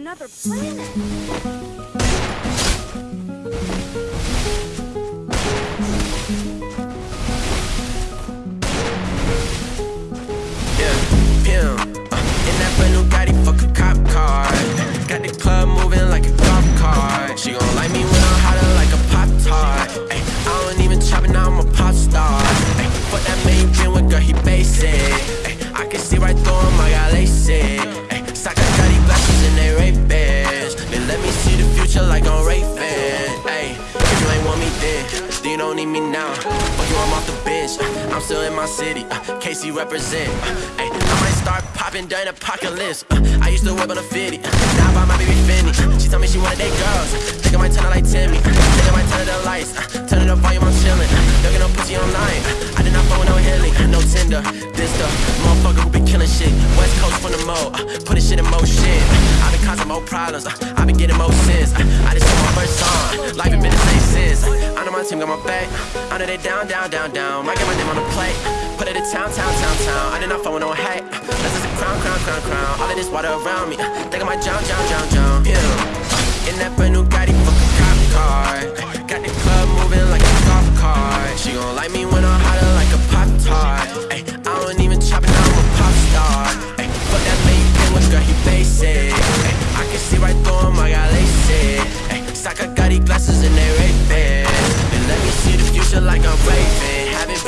another planet. Don't need me now. Fuck you, I'm off the bench. Uh, I'm still in my city. Uh, KC represent. Uh, ay, I might start popping during apocalypse. Uh, I used to whip on a 50. Uh, now I buy my baby. Uh, she told me she wanted date girls. Think I might turn her like Timmy. Uh, think I might turn her the lights. Uh, turn it up volume, I'm chillin'. Uh, don't get no pussy online. Uh, I did not phone no. Uh, no Tinder. This the motherfucker who be killing shit. West Coast from the mo. Uh, put this shit in motion. More problems. Uh, I been getting more sins. Uh, I just saw my first song. Life ain't been the same since. Uh, I know my team got my back. I know they down, down, down, down. I get my name on the plate. Put it in town, town, town, town. I did not phone no hate. This is a crown, crown, crown, crown. All of this water around me. Think I might drown, drown, drown, drown. Yeah. Uh, In that new Gotti, fuck a cop car.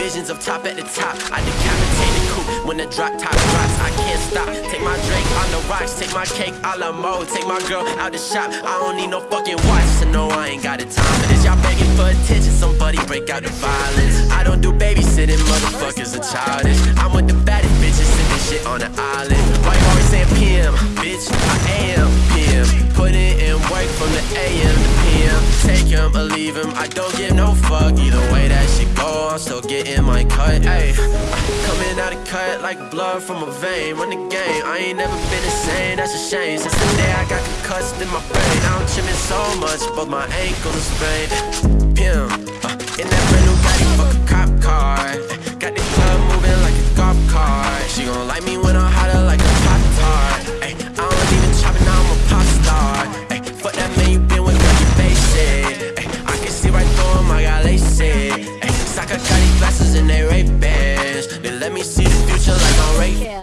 Visions of top at the top. I decapitate the coupe when the drop top drops. I can't stop. Take my drink on the rocks. Take my cake a la mode. Take my girl out the shop. I don't need no fucking watch. So no, I ain't got the time for this. Y'all begging for attention. Somebody break out the violence. I don't do babysitting. Motherfuckers are childish. I'm with Him. I don't give no fuck. Either way that shit go, I'm still getting my cut. Ayy, coming out of cut like blood from a vein. Run the game. I ain't never been the same. That's a shame. Since the day I got concussed in my brain, I'm trimming so much, but my ankles are sprained. Pim, uh, in that brand new Gotti, fuck a cop car. Got the club let me see the future like I'm Ray. Yeah.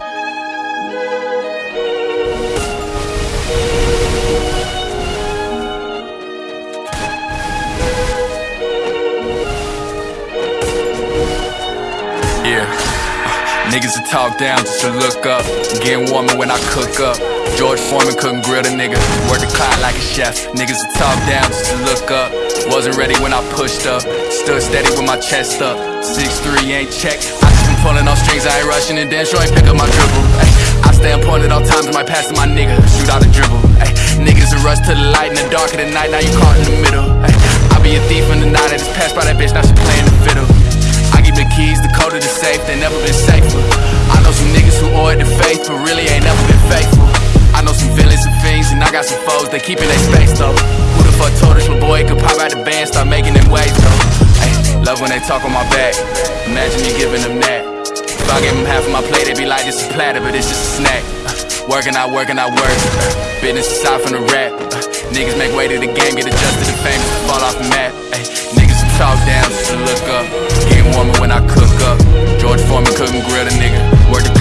Yeah. Niggas to talk down just to look up. Getting warmer when I cook up. George Foreman couldn't grill the nigga. Work the clock like a chef. Niggas to talk down just to look up. Wasn't ready when I pushed up. Stood steady with my chest up. 6'3 ain't checked. Pulling on strings, I ain't rushing and then sure pick up my dribble. Ay, I stay on point at all times, might pass to my nigga. Shoot out a dribble. Ay, niggas are rush to the light in the dark of the night, now you caught in the middle. Ay, I be a thief in the night, I just passed by that bitch, now she playing the fiddle. I give the keys, the code of the safe, they never been safer. I know some niggas who owe it to faith, but really ain't never been faithful. I know some villains and fiends, and I got some foes, they keeping their space though. Who the fuck told us my boy could pop out the band, start making them waves though? Love when they talk on my back, imagine me giving them that. If I give them half of my plate, they'd be like, this is platter, but it's just a snack. Working, I work, and I work. Business aside from the rap. Niggas make way to the game, get adjusted to fame, just fall off the map. Ay, niggas talk down, just to look up. Getting warmer when I cook up. George Foreman couldn't grill a nigga.